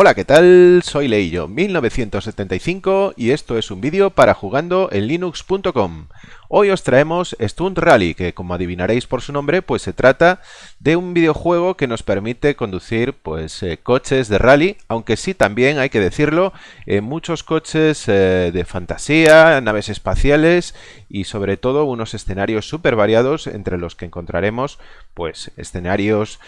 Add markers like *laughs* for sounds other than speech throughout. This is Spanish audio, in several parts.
Hola, ¿qué tal? Soy Leillo, 1975 y esto es un vídeo para jugando en linux.com. Hoy os traemos Stunt Rally, que como adivinaréis por su nombre, pues se trata de un videojuego que nos permite conducir pues eh, coches de rally, aunque sí también hay que decirlo, eh, muchos coches eh, de fantasía, naves espaciales y sobre todo unos escenarios súper variados entre los que encontraremos pues escenarios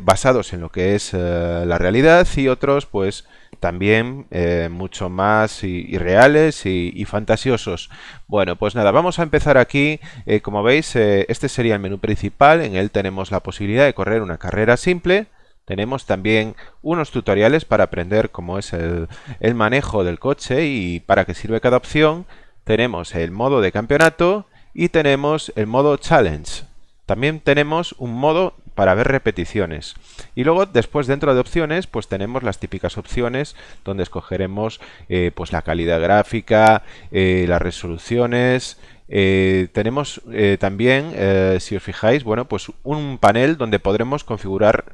basados en lo que es la realidad y otros pues también eh, mucho más irreales y, fantasiosos. Bueno, pues nada, vamos a empezar aquí. Eh, como veis, eh, este sería el menú principal. En él tenemos la posibilidad de correr una carrera simple. Tenemos también unos tutoriales para aprender cómo es el, el manejo del coche y para qué sirve cada opción. Tenemos el modo de campeonato y tenemos el modo challenge. También tenemos un modo para ver repeticiones. Y luego después dentro de opciones pues tenemos las típicas opciones donde escogeremos eh, pues la calidad gráfica, eh, las resoluciones, eh, tenemos también, si os fijáis, bueno, pues un panel donde podremos configurar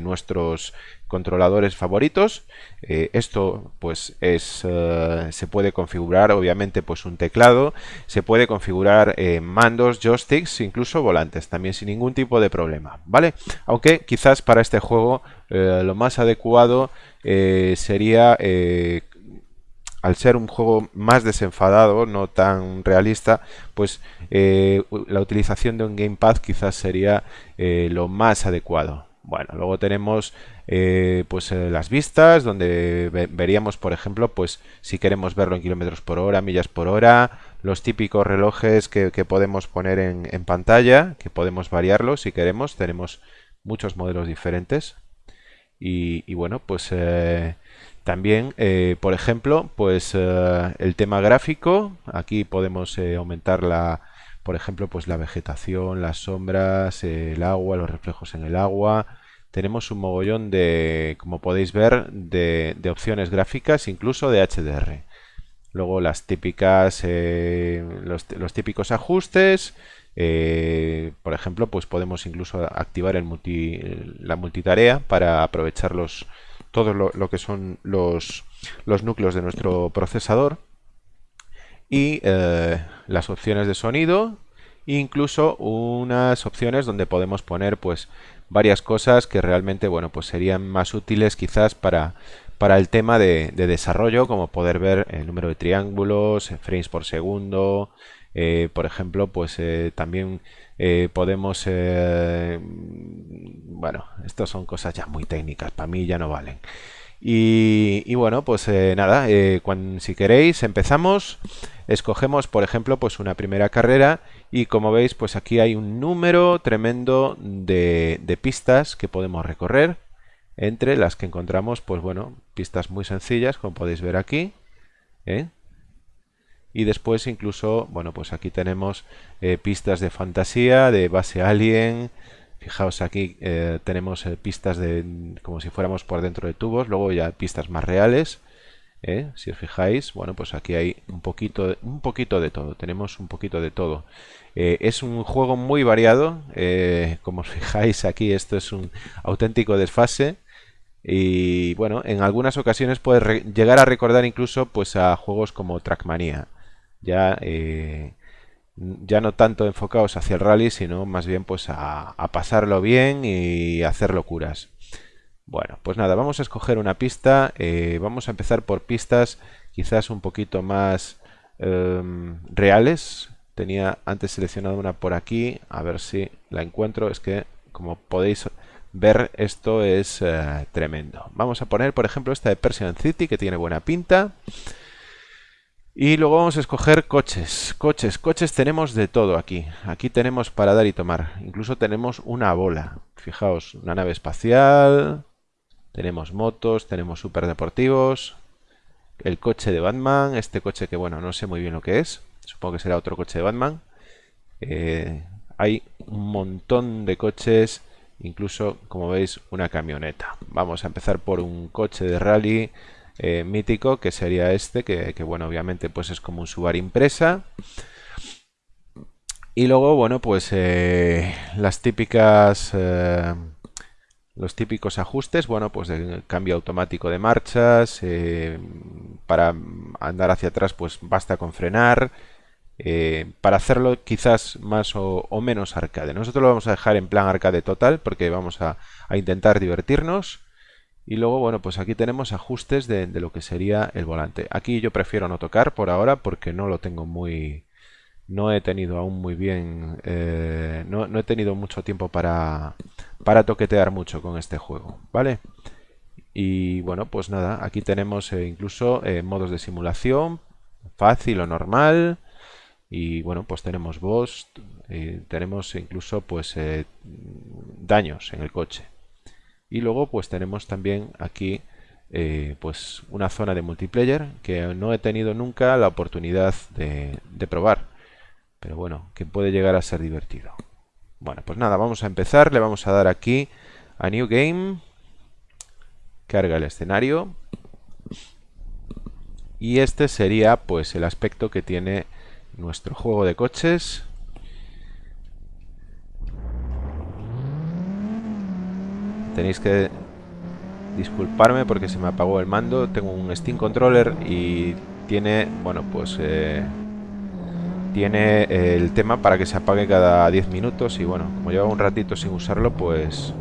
nuestros controladores favoritos. Eh, esto pues es eh, se puede configurar obviamente pues un teclado, se puede configurar eh, mandos, joysticks, incluso volantes, también sin ningún tipo de problema, ¿vale? Aunque quizás para este juego lo más adecuado sería al ser un juego más desenfadado, no tan realista, pues la utilización de un gamepad quizás sería lo más adecuado. Bueno, luego tenemos eh, pues eh, las vistas, donde veríamos, por ejemplo, pues si queremos verlo en kilómetros por hora, millas por hora, los típicos relojes que, podemos poner en, pantalla, que podemos variarlo si queremos. Tenemos muchos modelos diferentes. Y, bueno, pues eh, también, por ejemplo, pues el tema gráfico. Aquí podemos aumentar la por ejemplo, pues la vegetación, las sombras, el agua, los reflejos en el agua. Tenemos un mogollón de, como podéis ver, de, opciones gráficas, incluso de HDR. Luego las típicas, eh, los, típicos ajustes. Eh, por ejemplo, pues podemos incluso activar el multi, la multitarea para aprovechar los, todo lo, que son los, los núcleos de nuestro procesador y eh, las opciones de sonido incluso unas opciones donde podemos poner pues varias cosas que realmente bueno pues serían más útiles quizás para para el tema de, desarrollo como poder ver el número de triángulos frames por segundo eh, por ejemplo pues eh, también podemos bueno estas son cosas ya muy técnicas para mí ya no valen y, bueno, pues eh, nada, eh, cuando, si queréis empezamos, escogemos por ejemplo pues una primera carrera y como veis pues aquí hay un número tremendo de, pistas que podemos recorrer entre las que encontramos pues bueno, pistas muy sencillas como podéis ver aquí ¿eh? y después incluso, bueno pues aquí tenemos pistas de fantasía, de base alien, Fijaos aquí eh, tenemos eh, pistas de como si fuéramos por dentro de tubos, luego ya pistas más reales. ¿eh? Si os fijáis, bueno, pues aquí hay un poquito, un poquito de todo. Tenemos un poquito de todo. es un juego muy variado. como os *laughs* fijáis aquí, esto es un auténtico desfase. Y bueno, en algunas ocasiones puede llegar a recordar incluso pues a juegos como Trackmania. Ya ya no tanto enfocados hacia el rally, sino más bien pues a, pasarlo bien y hacer locuras. Bueno, pues nada, vamos a escoger una pista, eh, vamos a empezar por pistas quizás un poquito más em, reales. Tenía antes seleccionado una por aquí, a ver si la encuentro, es que como podéis ver esto es eh, tremendo. Vamos a poner por ejemplo esta de Persian City que tiene buena pinta. Y luego vamos a escoger coches. Coches, coches tenemos de todo aquí. Aquí tenemos para dar y tomar. Incluso tenemos una bola. Fijaos, una nave espacial. Tenemos motos, tenemos superdeportivos. El coche de Batman. Este coche que, bueno, no sé muy bien lo que es. Supongo que será otro coche de Batman. Eh, hay un montón de coches. Incluso, como veis, una camioneta. Vamos a empezar por un coche de rally eh, mítico que sería este que, bueno obviamente pues es como un Subaru impresa y luego bueno pues eh, las típicas eh, los típicos ajustes, bueno, pues de cambio automático de marchas, para andar hacia atrás pues basta con frenar, para hacerlo quizás más o, menos arcade. Nosotros lo vamos a dejar en plan arcade total porque vamos a, intentar divertirnos. Y luego, bueno, pues aquí tenemos ajustes de, lo que sería el volante. Aquí yo prefiero no tocar por ahora porque no lo tengo muy... No he tenido aún muy bien... Eh, no, he tenido mucho tiempo para, para toquetear mucho con este juego, ¿vale? Y bueno, pues nada, aquí tenemos eh, incluso modos de simulación, fácil o normal, y bueno pues tenemos boss eh, tenemos incluso pues eh, daños en el coche y luego pues tenemos también aquí eh, pues una zona de multiplayer que no he tenido nunca la oportunidad de, de probar. Pero bueno que puede llegar a ser divertido. Bueno pues nada vamos a empezar. Le vamos a dar aquí a new game. Carga el escenario. Y este sería pues el aspecto que tiene nuestro juego de coches. Tenéis que disculparme porque se me apagó el mando. Tengo un Steam Controller y tiene, bueno, pues eh, tiene el tema para que se apague cada 10 minutos y bueno, como lleva un ratito sin usarlo, pues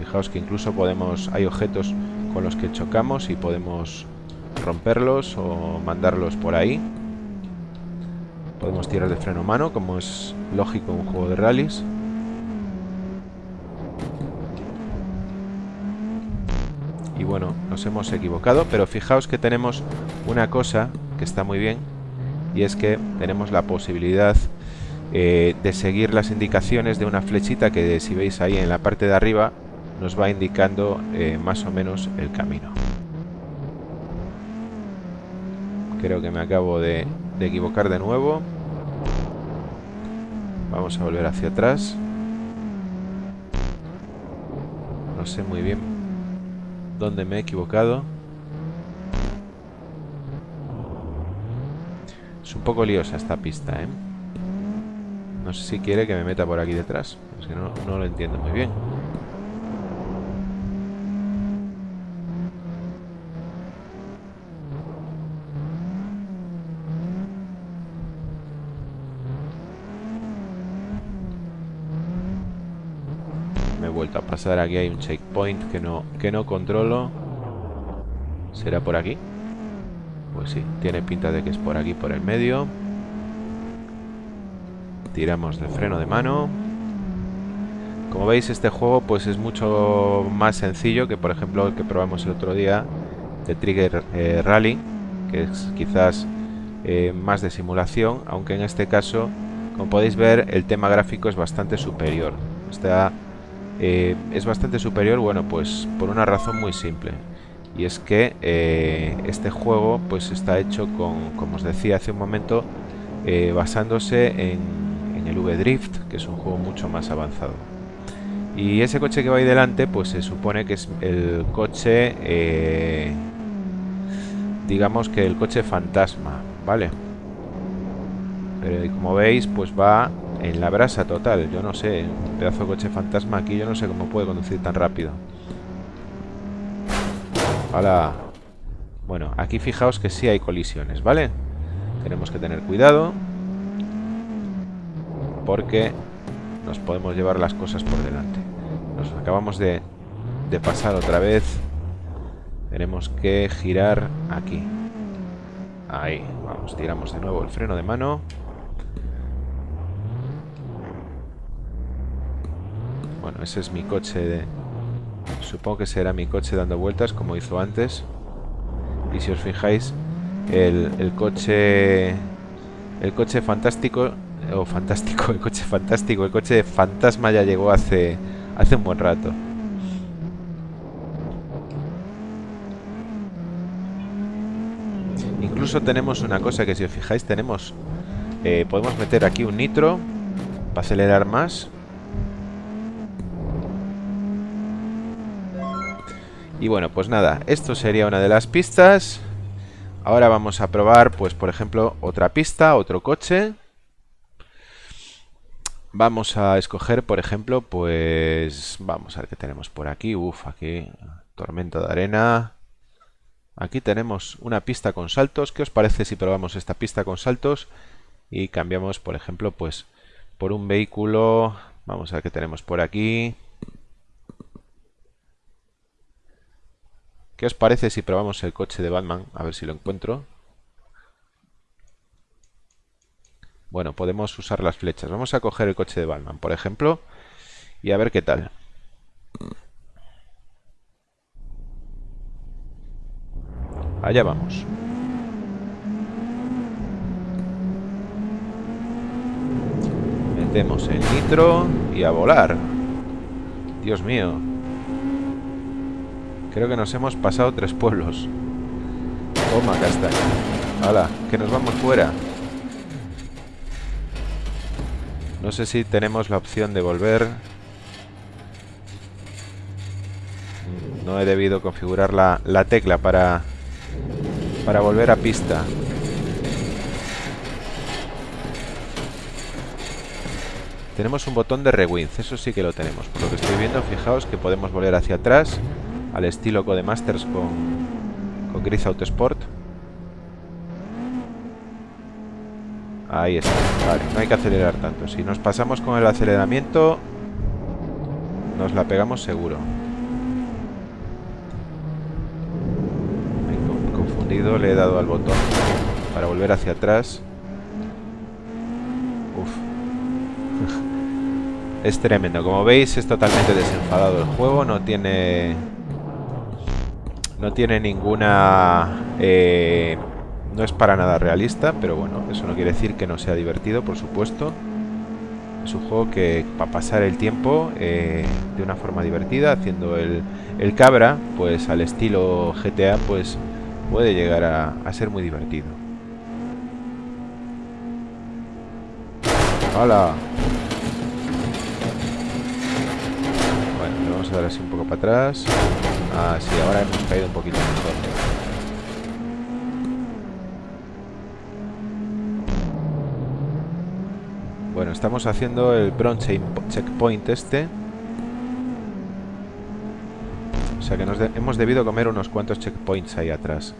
fijaos que incluso podemos, hay objetos con los que chocamos y podemos romperlos o mandarlos por ahí. Podemos tirar de freno mano, como es lógico en un juego de rallies. Y bueno, nos hemos equivocado, pero fijaos que tenemos una cosa que está muy bien, y es que tenemos la posibilidad eh, de seguir las indicaciones de una flechita que si veis ahí en la parte de arriba nos va indicando eh, más o menos el camino. Creo que me acabo de de equivocar de nuevo. Vamos a volver hacia atrás. No sé muy bien dónde me he equivocado. Es un poco liosa esta pista, ¿eh? No sé si quiere que me meta por aquí detrás. Es que no, no lo entiendo muy bien. a pasar. Aquí hay un checkpoint que no, que no controlo. ¿Será por aquí? Pues sí, tiene pinta de que es por aquí, por el medio. Tiramos del freno de mano. Como veis, este juego pues es mucho más sencillo que, por ejemplo, el que probamos el otro día de Trigger eh, Rally, que es quizás eh, más de simulación, aunque en este caso, como podéis ver, el tema gráfico es bastante superior. Está eh, es bastante superior, bueno, pues por una razón muy simple. Y es que eh, este juego pues está hecho con, como os decía hace un momento, eh, basándose en, el V-Drift, que es un juego mucho más avanzado. Y ese coche que va ahí delante, pues se supone que es el coche, digamos que el coche fantasma, ¿vale? Pero como veis, pues va en la brasa total. Yo no sé, un pedazo de coche fantasma aquí, yo no sé cómo puede conducir tan rápido. Hola. Bueno, aquí fijaos que sí hay colisiones, ¿vale? Tenemos que tener cuidado. Porque nos podemos llevar las cosas por delante. Nos acabamos de, de pasar otra vez. Tenemos que girar aquí. Ahí, vamos, tiramos de nuevo el freno de mano. Bueno, ese es mi coche de... Supongo que será mi coche dando vueltas como hizo antes. Y si os fijáis, el, coche... El coche fantástico... O fantástico, el coche fantástico, el coche fantasma ya llegó hace, hace un buen rato. Incluso tenemos una cosa que si os fijáis tenemos... Eh, podemos meter aquí un nitro para acelerar más Y bueno, pues nada, esto sería una de las pistas. Ahora vamos a probar, pues por ejemplo, otra pista, otro coche. vamos a escoger, por ejemplo, pues... Vamos a ver qué tenemos por aquí. Uf, aquí tormenta de arena. Aquí tenemos una pista con saltos. ¿Qué os parece si probamos esta pista con saltos? Y cambiamos, por ejemplo, pues por un vehículo. Vamos a ver qué tenemos por aquí. ¿Qué os parece si probamos el coche de Batman? A ver si lo encuentro. Bueno, podemos usar las flechas. Vamos a coger el coche de Batman, por ejemplo, y a ver qué tal. Allá vamos. Metemos el nitro y a volar. Dios mío. Creo que nos hemos pasado tres pueblos. Toma, castaña. ¡Hala! Que nos vamos fuera. No sé si tenemos la opción de volver. No he debido configurar la, la tecla para, para volver a pista. Tenemos un botón de rewind, eso sí que lo tenemos. Por lo que estoy viendo, fijaos que podemos volver hacia atrás al estilo Codemasters con, con Gris Autosport. Ahí está. Vale, no hay que acelerar tanto. Si nos pasamos con el aceleramiento, nos la pegamos seguro. Me he confundido, le he dado al botón para volver hacia atrás. Uf. *laughs* es tremendo. Como veis, es totalmente desenfadado el juego. No tiene... No tiene ninguna... Eh, no es para nada realista, pero bueno, eso no quiere decir que no sea divertido, por supuesto. Es un juego que para pasar el tiempo eh, de una forma divertida, haciendo el, el, cabra, pues al estilo GTA, pues puede llegar a, a ser muy divertido. ¡Hala! Bueno, le vamos a dar así un poco para atrás. Ah, sí, ahora hemos caído un poquito. Bueno, estamos haciendo el bronze checkpoint este. O sea que nos hemos debido comer unos cuantos checkpoints ahí atrás.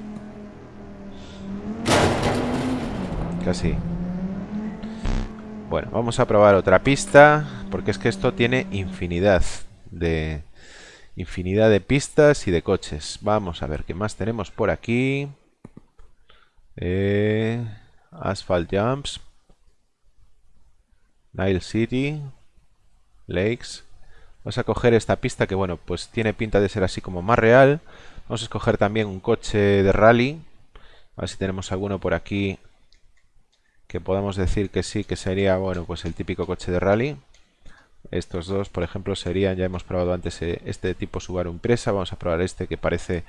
Casi. Bueno, vamos a probar otra pista. Porque es que esto tiene infinidad de... Infinidad de pistas y de coches. Vamos a ver qué más tenemos por aquí. Eh, asphalt Jumps. Nile City, Lakes. Vamos a coger esta pista que, bueno, pues tiene pinta de ser así como más real. Vamos a escoger también un coche de rally. A ver si tenemos alguno por aquí que podamos decir que sí, que sería, bueno, pues el típico coche de rally. Estos dos, por ejemplo, serían, ya hemos probado antes eh, este tipo Subaru Impresa. Vamos a probar este que parece,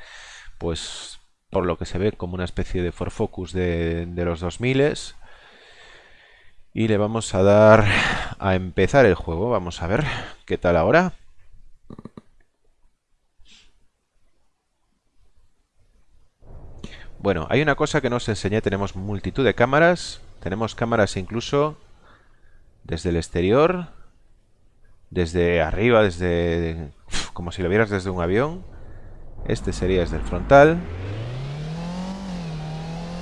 pues, por lo que se ve, como una especie de Ford Focus de, de los 2000 y le vamos a dar a empezar el juego. Vamos a ver qué tal ahora. Bueno, hay una cosa que no enseñé. Tenemos multitud de cámaras. Tenemos cámaras incluso desde el exterior. Desde arriba, desde... como si lo vieras desde un avión. Este sería desde el frontal.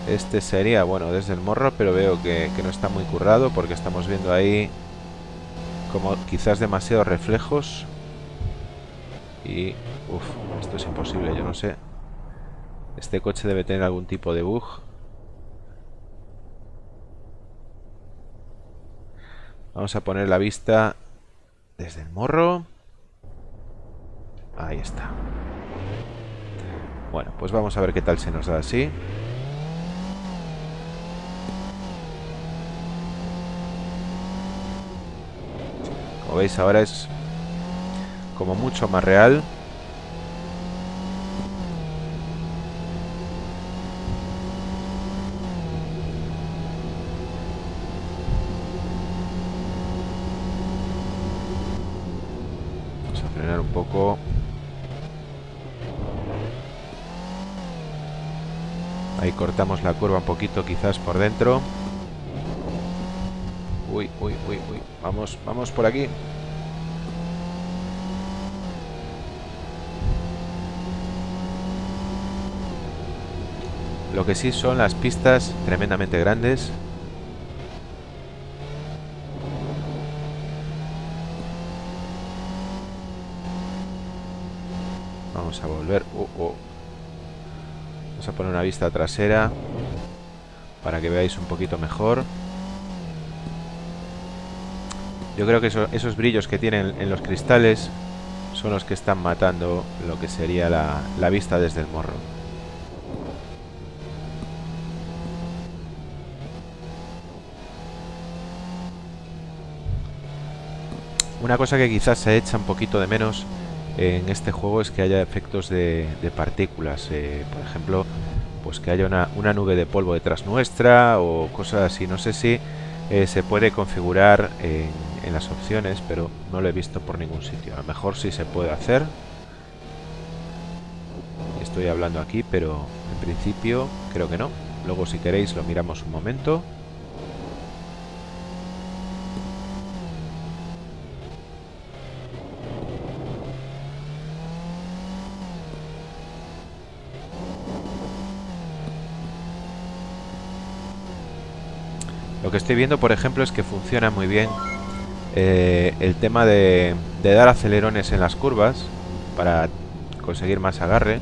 Este sería, bueno, desde el morro, pero veo que, no está muy currado porque estamos viendo ahí como quizás demasiados reflejos. Y, uff, esto es imposible, yo no sé. Este coche debe tener algún tipo de bug. Vamos a poner la vista desde el morro. Ahí está. Bueno, pues vamos a ver qué tal se nos da así. Como veis ahora es como mucho más real. Vamos a frenar un Ahí cortamos la curva un poquito quizás por dentro. Uy, uy, uy, uy. Vamos, vamos por aquí. Lo que sí son las pistas tremendamente grandes. Vamos a volver. Uh, uh. Vamos a poner una vista trasera para que veáis un poquito mejor. Yo creo que esos brillos que tienen en los cristales son los que están matando lo que sería la, la vista desde el morro. Una cosa que quizás se echa un poquito de menos en este juego es que haya efectos de, partículas. Eh, por ejemplo, pues que haya una, nube de polvo detrás nuestra o cosas así. No sé si eh, se puede configurar en, en, las opciones, pero no lo he visto por ningún sitio. A lo mejor sí se puede hacer. Estoy hablando aquí, pero en principio creo que no. Luego si queréis lo miramos un momento. Lo que estoy viendo, por ejemplo, es que funciona muy bien eh, el tema de, dar acelerones en las curvas para conseguir más agarre.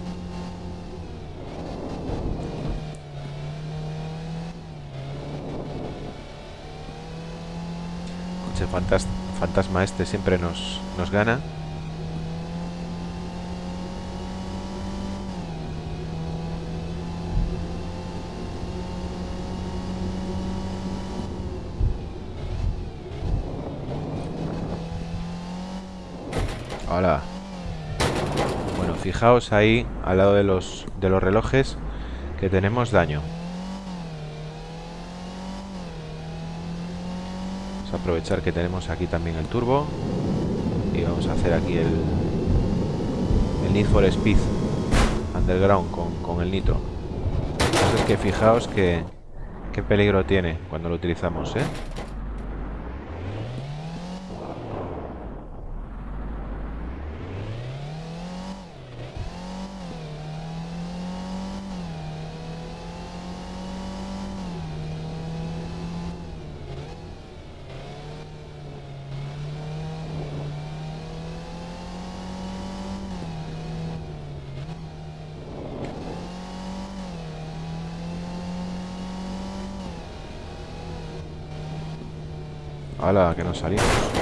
Coche fantasma este siempre nos, nos gana. Hola. Bueno, fijaos ahí, al lado de los, de los relojes, que tenemos daño. Vamos a aprovechar que tenemos aquí también el turbo. Y vamos a hacer aquí el, el Need for Speed Underground con, con el nitro. Entonces que fijaos que qué peligro tiene cuando lo utilizamos, ¿eh? Que nos salimos.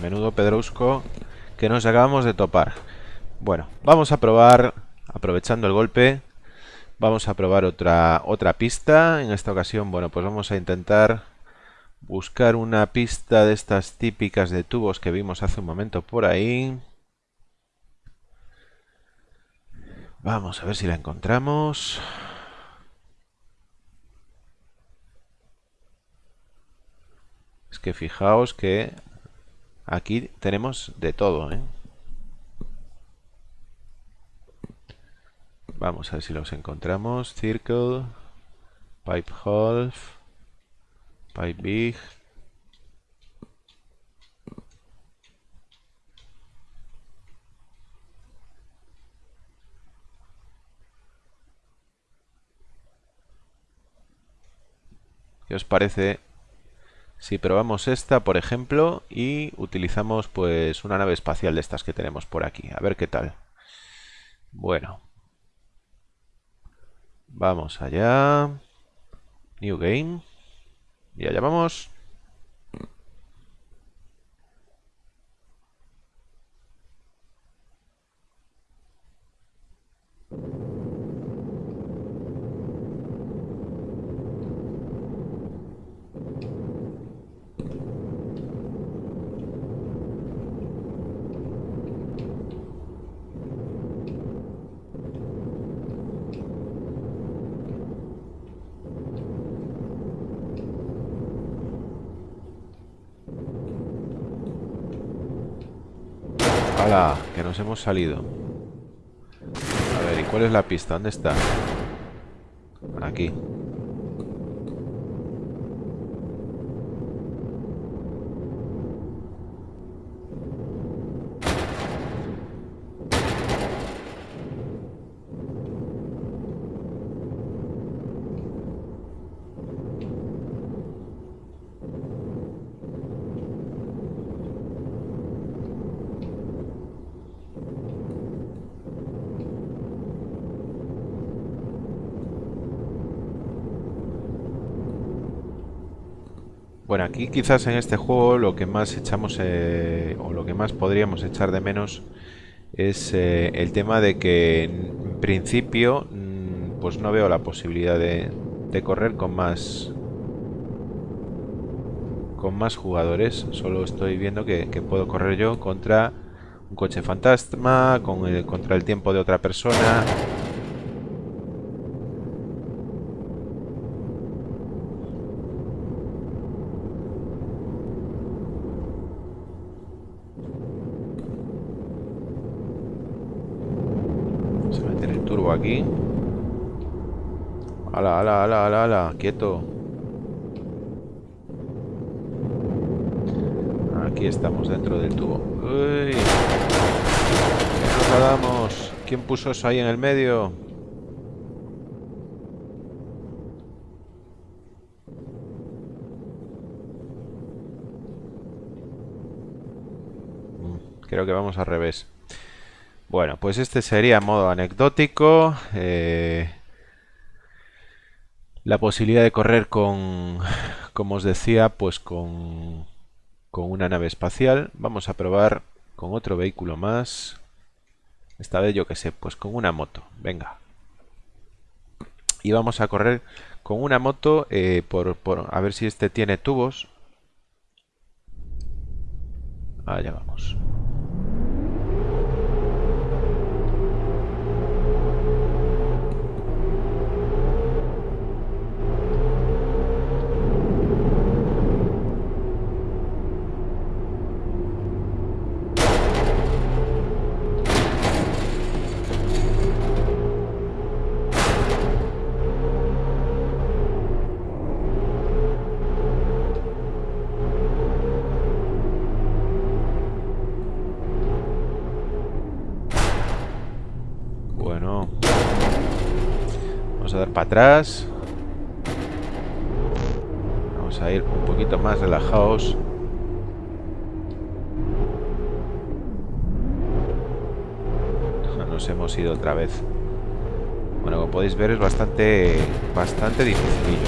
Menudo pedrusco que nos acabamos de topar. Bueno, vamos a probar, aprovechando el golpe, vamos a probar otra, otra pista. En esta ocasión, bueno, pues vamos a intentar buscar una pista de estas típicas de tubos que vimos hace un momento por ahí. Vamos a ver si la encontramos. Es que fijaos que Aquí tenemos de todo, ¿eh? Vamos a ver si los encontramos. Circle, Pipe Half, Pipe Big. ¿Qué os parece si probamos esta, por ejemplo, y utilizamos pues una nave espacial de estas que tenemos por aquí. A ver qué tal. Bueno. Vamos allá. New Game. Y allá vamos. Que nos hemos salido. A ver, ¿y cuál es la pista? ¿Dónde está? Aquí. Bueno, aquí quizás en este juego lo que más echamos eh, o lo que más podríamos echar de menos es eh, el tema de que en principio mm, pues no veo la posibilidad de, correr con más con más jugadores. Solo estoy viendo que, puedo correr yo contra un coche fantasma, con contra el tiempo de otra persona aquí. Ala, ala, ala. Quieto. Aquí estamos dentro del tubo. ¡Uy! nos? ¿Quién puso eso ahí en el medio? Mm, creo que vamos al revés. Bueno, pues este sería modo anecdótico. Eh, la posibilidad de correr con, como os decía, pues con, con una nave espacial. Vamos a probar con otro vehículo más. Esta vez yo que sé, pues con una moto. Venga. Y vamos a correr con una moto eh, por, por, a ver si este tiene tubos. Allá vamos. Atrás. Vamos a ir un poquito más relajados. Nos hemos ido otra vez. Bueno, como podéis ver es bastante, bastante difícil.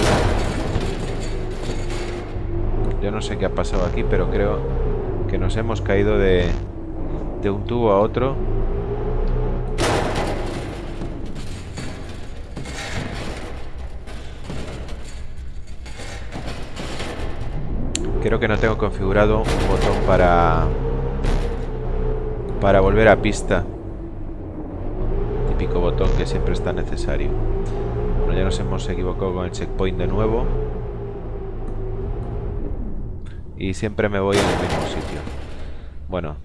Yo no sé qué ha pasado aquí, pero creo que nos hemos caído de, de un tubo a otro. Creo que no tengo configurado un botón para para volver a pista. Típico botón que siempre está necesario. Bueno, ya nos hemos equivocado con el checkpoint de nuevo. Y siempre me voy el mismo sitio. Bueno,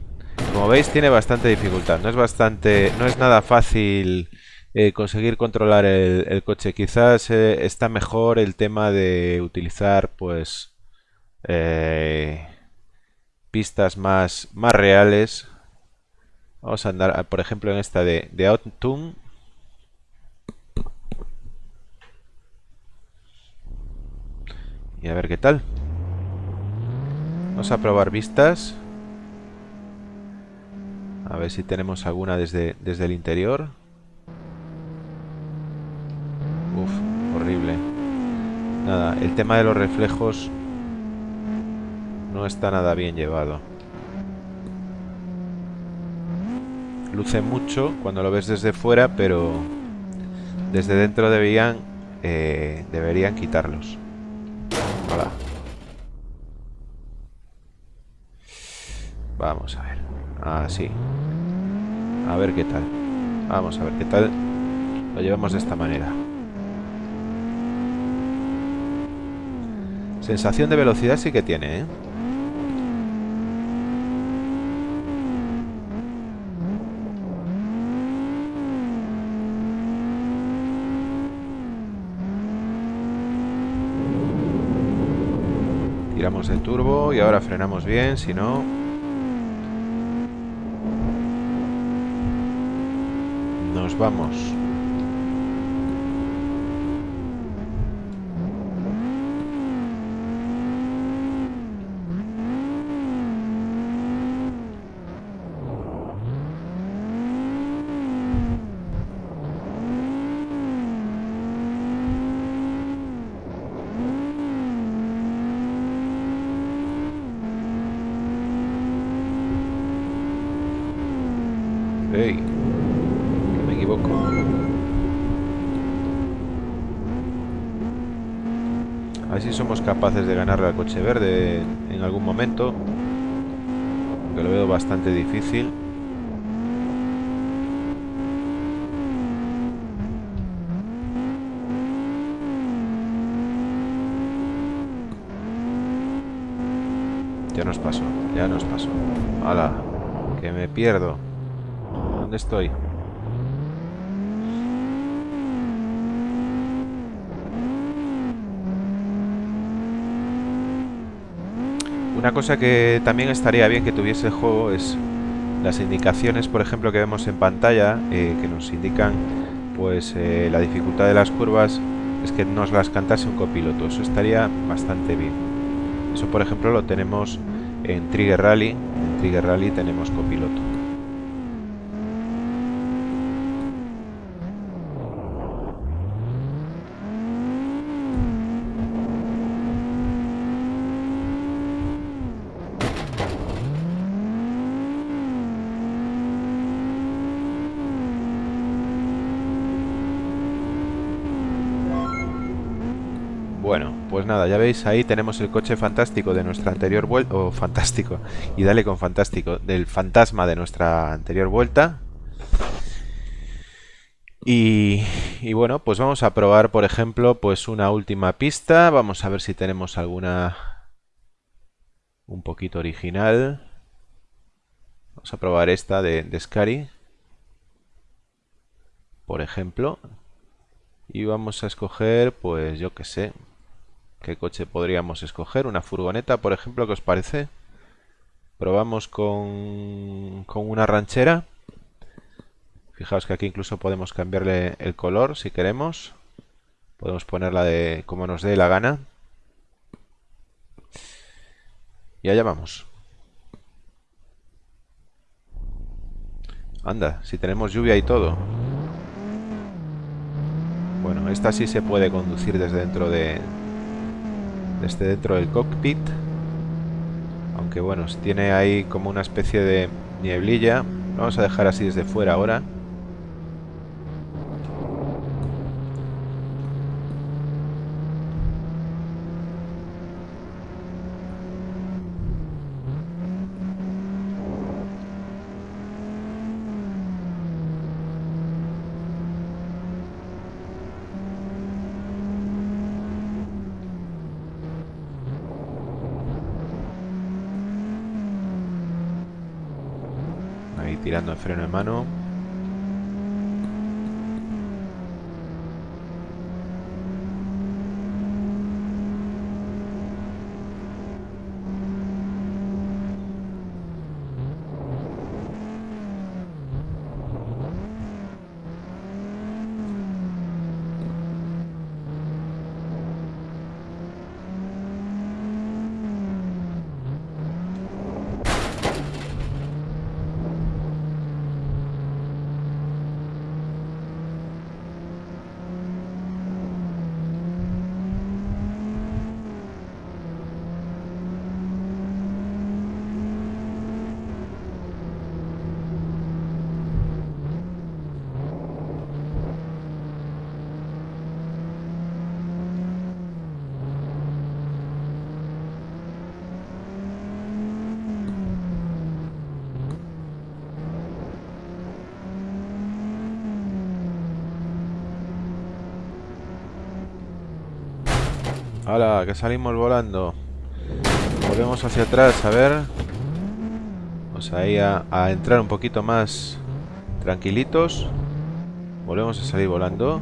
como veis tiene bastante dificultad. No es bastante, no es nada fácil eh, conseguir controlar el, coche. Quizás eh, está mejor el tema de utilizar, pues, eh, pistas más, más reales. Vamos a andar, por ejemplo, en esta de, de Autumn. Y a ver qué tal. Vamos a probar vistas. A ver si tenemos alguna desde, desde el interior. Uf, horrible. Nada, el tema de los reflejos no está nada bien llevado. Luce mucho cuando lo ves desde fuera, pero desde dentro deberían, eh, deberían quitarlos. Vamos a ver. Así. Ah, a ver qué tal. Vamos a ver qué tal lo llevamos de esta manera. Sensación de velocidad sí que tiene, ¿eh? Tiramos el turbo y ahora frenamos bien, si no... Nos vamos. me equivoco. A ver si somos de ganarle al coche verde en algún momento. Que lo veo bastante difícil. Ya nos pasó, ya nos pasó. ¡Hala! Que me pierdo. ¿Dónde estoy? Una cosa que también estaría bien que tuviese el juego es las indicaciones, por ejemplo, que vemos en pantalla, eh, que nos indican pues eh, la dificultad de las curvas, es que nos las cantase un copiloto. Eso estaría bastante bien. Eso, por ejemplo, lo tenemos en Trigger Rally. En Trigger Rally tenemos copiloto. Bueno, pues nada, ya veis, ahí tenemos el coche fantástico de nuestra anterior vuelta, o fantástico, y dale con fantástico, del fantasma de nuestra anterior vuelta. Y, y, bueno, pues vamos a probar, por ejemplo, pues una última pista. Vamos a ver si tenemos alguna un poquito original. Vamos a probar esta de, de Scary, por ejemplo. Y vamos a escoger, pues yo que sé, ¿Qué coche podríamos escoger? ¿Una furgoneta, por ejemplo? ¿Qué os parece? Probamos con, con una ranchera. Fijaos que aquí incluso podemos cambiarle el color si queremos. Podemos ponerla de como nos dé la gana. Y allá vamos. Anda, si tenemos lluvia y todo. Bueno, esta sí se puede conducir desde dentro de, desde dentro del cockpit. Aunque bueno, tiene ahí como una especie de nieblilla. Vamos a dejar así desde fuera ahora tirando el freno de mano ¡Hala! Que salimos volando. Volvemos hacia atrás, a ver. Vamos ahí a, a entrar un poquito más tranquilitos. Volvemos a salir volando.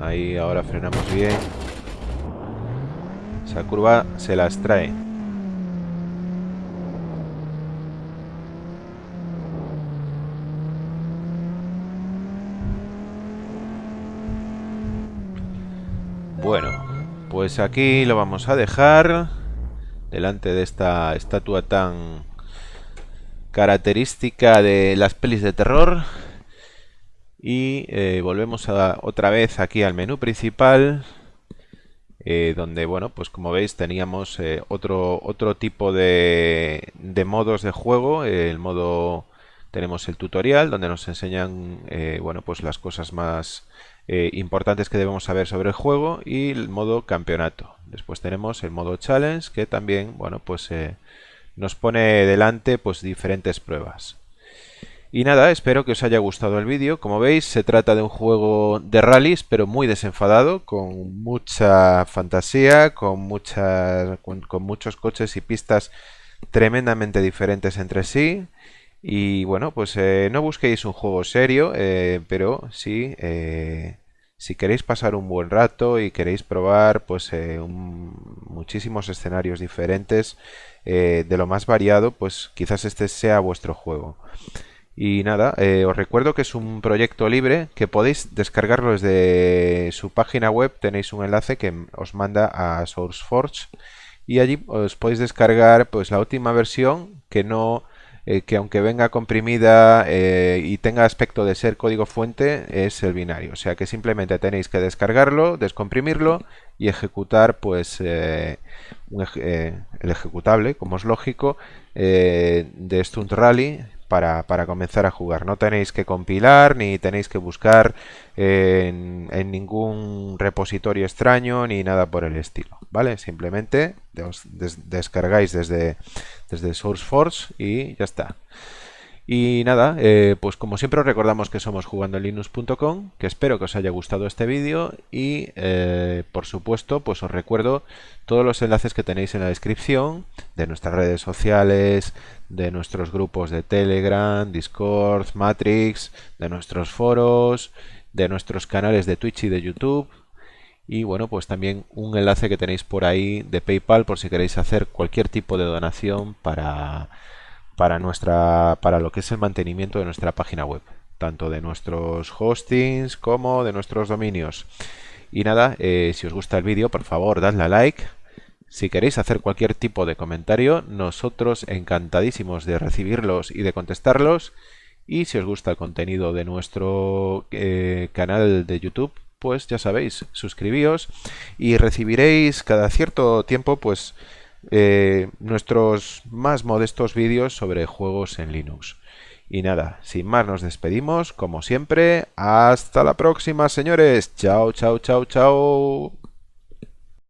Ahí ahora frenamos bien. Esa curva se las trae. Bueno, pues aquí lo vamos a dejar delante de esta estatua tan característica de las pelis de terror. Y eh, volvemos a, otra vez aquí al menú principal eh, donde bueno pues como veis teníamos eh, otro otro tipo de, de, modos de juego. El modo tenemos el tutorial donde nos enseñan bueno pues las cosas más eh, importantes que debemos saber sobre el juego y el modo campeonato. Después tenemos el modo challenge que también bueno pues eh, nos pone delante pues diferentes pruebas. Y nada, espero que os haya gustado el vídeo. Como veis, se trata de un juego de rallies, pero muy desenfadado, con mucha fantasía, con, con, muchos coches y pistas tremendamente diferentes entre sí. Y bueno, pues eh, no busquéis un juego serio, pero sí si queréis pasar un buen rato y queréis probar pues eh, muchísimos escenarios diferentes eh, de lo más variado, pues quizás este sea vuestro juego. Y nada, eh, os recuerdo que es un proyecto libre que podéis descargarlo desde su página web. Tenéis un enlace que os manda a SourceForge y allí os podéis descargar pues la última versión que no eh, que aunque venga comprimida eh, y tenga aspecto de ser código fuente, es el binario. O sea que simplemente tenéis que descargarlo, descomprimirlo y ejecutar pues eh, el ejecutable, como es lógico, de Stunt Rally para, para, comenzar a jugar. No tenéis que compilar ni tenéis que buscar en, ningún repositorio extraño ni nada por el estilo. ¿Vale? Simplemente os descargáis desde, desde SourceForge y ya está. Y nada, eh, pues como siempre os recordamos que somos jugandolinux.com, que espero que os haya gustado este vídeo y eh, por supuesto pues os recuerdo todos los enlaces que tenéis en la descripción de nuestras redes sociales, de nuestros grupos de Telegram, Discord, Matrix, de nuestros foros, de nuestros canales de Twitch y de YouTube y bueno pues también un enlace que tenéis por ahí de PayPal por si queréis hacer cualquier tipo de donación para para, nuestra, para lo que es el mantenimiento de nuestra página web, tanto de nuestros hostings como de nuestros dominios. Y nada, eh, si os gusta el vídeo, por favor, dadle a like. Si queréis hacer cualquier tipo de comentario, nosotros encantadísimos de recibirlos y de contestarlos. Y si os gusta el contenido de nuestro eh, canal de YouTube, pues ya sabéis, suscribíos y recibiréis cada cierto tiempo pues eh, nuestros más modestos vídeos sobre juegos en Linux. Y nada, sin más nos despedimos, como siempre, hasta la próxima señores, chao, chao, chao, chao.